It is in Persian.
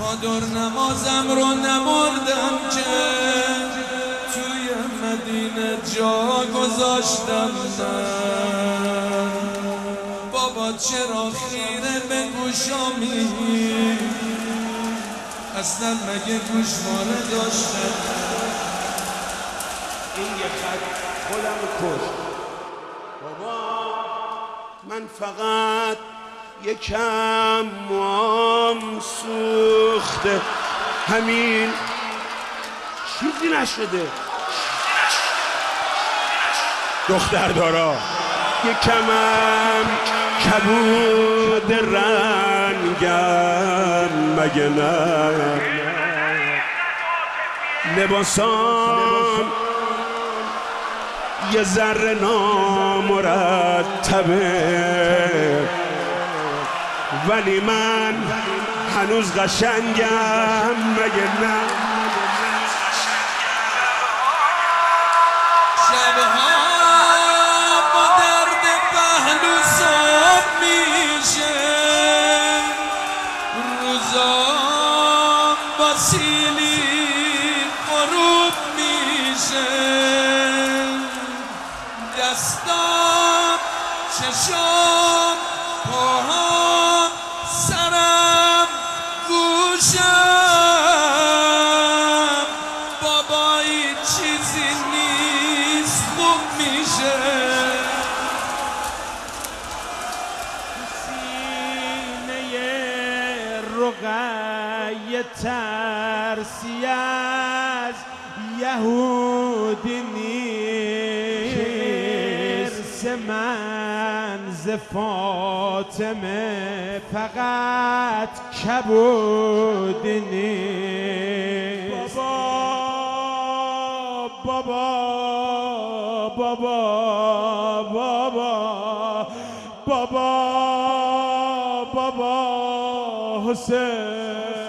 چادر نمازم رو نبردم که توی مدینه جا گذاشتم بابا چرا خیره به گوشامی؟ اصلا مگه گوشواره داشتم این یه خط. خودم کش بابا من فقط یکم موام سوخته. همین. چیزی نشده. دختر دارا. یکمم کبود رنگم. مگه نه؟ لباسام. یه ذره نامرتبه. ولی من هنوز قشنگم. مگه با سیلی غروب میشه دستام چشام پاهام سرم گوشم بابایی چیزی نیست خوب میشه رقیه ترسی از یهودی نیست. من ز فاطمه فقط کبودی نیست؟ بابا بابا بابا بابا بابا você.